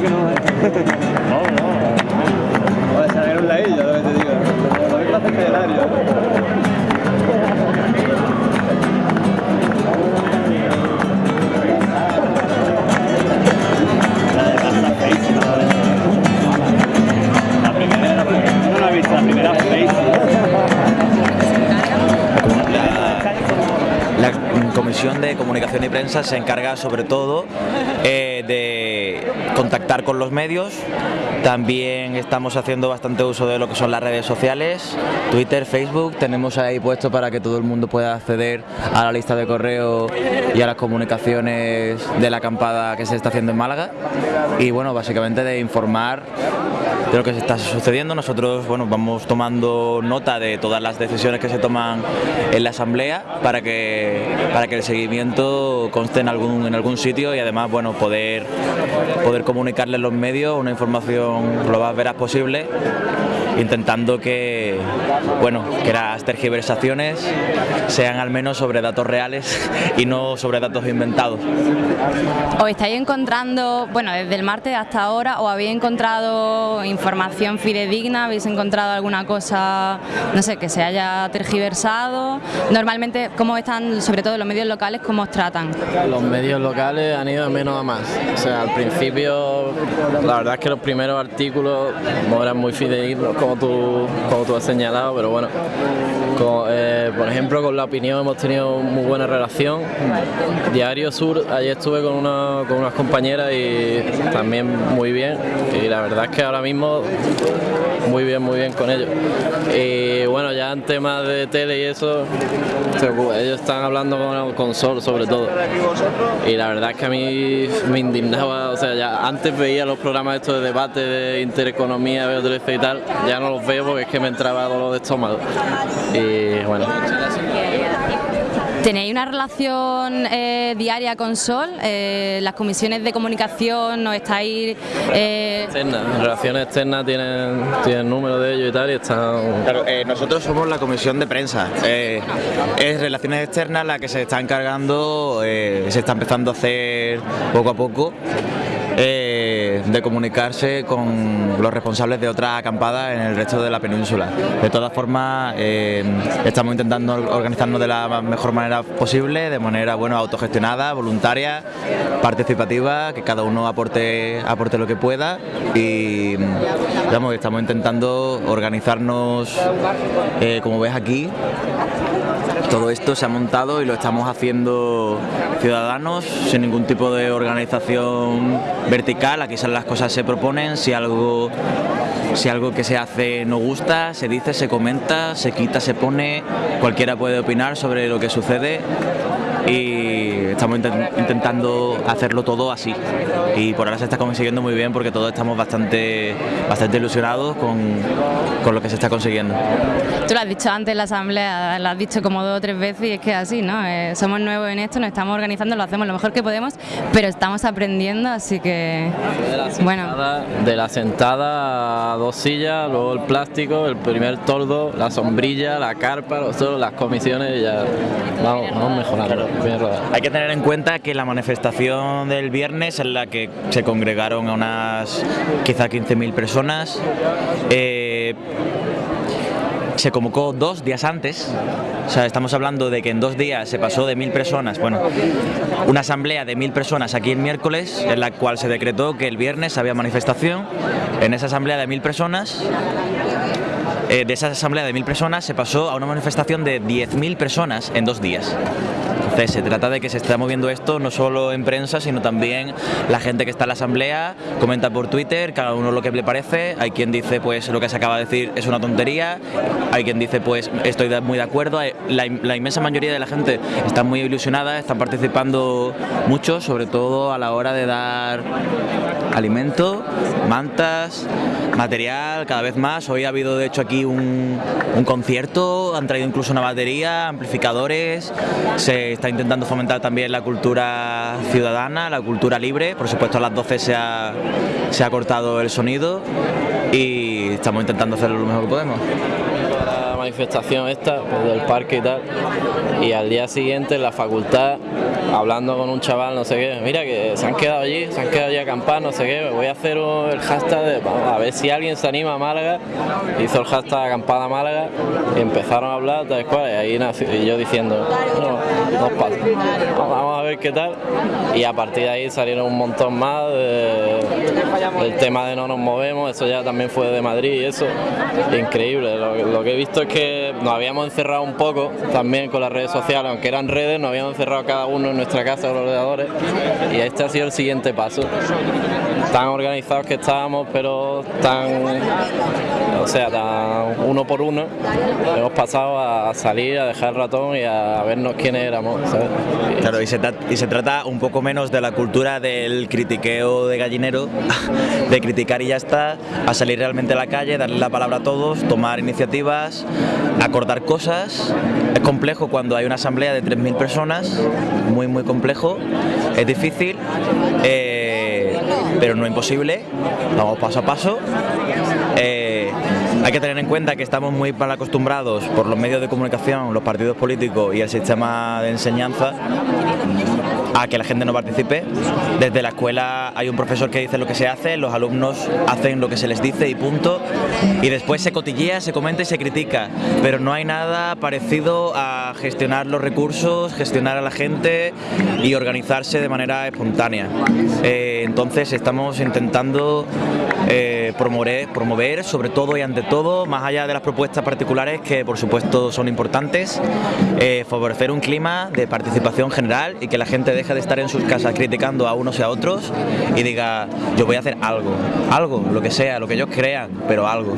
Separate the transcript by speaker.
Speaker 1: que no, Comunicación y Prensa se encarga sobre todo eh, de contactar con los medios, también estamos haciendo bastante uso de lo que son las redes sociales, Twitter, Facebook, tenemos ahí puesto para que todo el mundo pueda acceder a la lista de correo y a las comunicaciones de la acampada que se está haciendo en Málaga. Y bueno, básicamente de informar de lo que se está sucediendo. Nosotros bueno, vamos tomando nota de todas las decisiones que se toman en la asamblea para que, para que el seguimiento conste en algún, en algún sitio y además bueno, poder, poder comunicarle a los medios una información lo más veraz posible intentando que, bueno, que las tergiversaciones sean al menos sobre datos reales y no sobre datos inventados.
Speaker 2: ¿Os estáis encontrando, bueno, desde el martes hasta ahora, o habéis encontrado información fidedigna? ¿Habéis encontrado alguna cosa, no sé, que se haya tergiversado? Normalmente, ¿cómo están, sobre todo los medios locales, cómo os tratan?
Speaker 3: Los medios locales han ido de menos a más. O sea, al principio, la verdad es que los primeros artículos no eran muy fidedignos, como tú, como tú has señalado, pero bueno, eh, por ejemplo, con La Opinión hemos tenido muy buena relación. Diario Sur, ayer estuve con, una, con unas compañeras y también muy bien. Y la verdad es que ahora mismo muy bien, muy bien con ellos. Y bueno, ya en temas de tele y eso, ellos están hablando con, con Sol sobre todo. Y la verdad es que a mí me indignaba, o sea, ya antes veía los programas estos de debate de intereconomía, veo 13 y tal, ya no los veo porque es que me entraba dolor de estómago. Y bueno.
Speaker 2: ¿Tenéis una relación eh, diaria con Sol? Eh, ¿Las comisiones de comunicación no estáis...?
Speaker 3: Eh... Relaciones externas tienen, tienen número de ellos y tal y están...
Speaker 1: Claro, eh, nosotros somos la comisión de prensa. es relaciones externas la que se está encargando, se está empezando a hacer poco a poco de comunicarse con los responsables de otras acampadas en el resto de la península. De todas formas, eh, estamos intentando organizarnos de la mejor manera posible, de manera bueno, autogestionada, voluntaria, participativa, que cada uno aporte, aporte lo que pueda y estamos intentando organizarnos, eh, como ves aquí, todo esto se ha montado y lo estamos haciendo ciudadanos, sin ningún tipo de organización vertical, aquí las cosas se proponen, si algo, si algo que se hace no gusta, se dice, se comenta, se quita, se pone, cualquiera puede opinar sobre lo que sucede y estamos intentando hacerlo todo así y por ahora se está consiguiendo muy bien porque todos estamos bastante, bastante ilusionados con, con lo que se está consiguiendo.
Speaker 2: Tú lo has dicho antes en la asamblea, lo has dicho como dos o tres veces y es que así, ¿no? Eh, somos nuevos en esto, nos estamos organizando, lo hacemos lo mejor que podemos, pero estamos aprendiendo, así que bueno.
Speaker 3: De la sentada a dos sillas, luego el plástico, el primer tordo, la sombrilla, la carpa, las comisiones, ya vamos, vamos mejorando.
Speaker 1: Hay que tener en cuenta que la manifestación del viernes en la que se congregaron a unas quizá 15.000 personas, eh, se convocó dos días antes, o sea, estamos hablando de que en dos días se pasó de mil personas, bueno, una asamblea de mil personas aquí el miércoles, en la cual se decretó que el viernes había manifestación, en esa asamblea de mil personas eh, de esa asamblea de mil personas se pasó a una manifestación de 10.000 personas en dos días. Se trata de que se está moviendo esto no solo en prensa, sino también la gente que está en la asamblea comenta por Twitter, cada uno lo que le parece, hay quien dice pues lo que se acaba de decir es una tontería, hay quien dice pues estoy muy de acuerdo, la, la inmensa mayoría de la gente está muy ilusionada, están participando mucho, sobre todo a la hora de dar alimento, mantas, material, cada vez más, hoy ha habido de hecho aquí un, un concierto, han traído incluso una batería, amplificadores, se está intentando fomentar también la cultura ciudadana, la cultura libre, por supuesto a las 12 se ha, se ha cortado el sonido y estamos intentando hacerlo lo mejor que podemos.
Speaker 3: La manifestación esta pues, del parque y tal y al día siguiente en la facultad hablando con un chaval no sé qué mira que se han quedado allí se han quedado allí a acampar no sé qué voy a hacer el hashtag de, a ver si alguien se anima a Málaga. Hizo el hashtag acampada Málaga y empezaron a hablar tal cual y ahí nació, y yo diciendo no, no pasa vamos a ver qué tal y a partir de ahí salieron un montón más de, del tema de no nos movemos eso ya también fue de Madrid y eso increíble lo que he visto es que nos habíamos encerrado un poco también con las redes sociales, aunque eran redes, nos habíamos encerrado cada uno en nuestra casa con los ordenadores y este ha sido el siguiente paso. Tan organizados que estábamos, pero tan, o sea, tan uno por uno, hemos pasado a salir, a dejar el ratón y a vernos quiénes éramos. ¿sabes?
Speaker 1: Claro, y se, y se trata un poco menos de la cultura del critiqueo de gallinero, de criticar y ya está, a salir realmente a la calle, darle la palabra a todos, tomar iniciativas, acordar cosas. Es complejo cuando hay una asamblea de 3.000 personas, muy muy complejo, es difícil, eh, pero no imposible, vamos paso a paso. Eh, hay que tener en cuenta que estamos muy mal acostumbrados por los medios de comunicación, los partidos políticos y el sistema de enseñanza a que la gente no participe. Desde la escuela hay un profesor que dice lo que se hace, los alumnos hacen lo que se les dice y punto. Y después se cotillea, se comenta y se critica. Pero no hay nada parecido a gestionar los recursos, gestionar a la gente y organizarse de manera espontánea. Eh, entonces estamos intentando eh, promover, promover, sobre todo y ante todo, más allá de las propuestas particulares que por supuesto son importantes, eh, favorecer un clima de participación general y que la gente de estar en sus casas criticando a unos y a otros y diga yo voy a hacer algo, algo, lo que sea, lo que ellos crean, pero algo.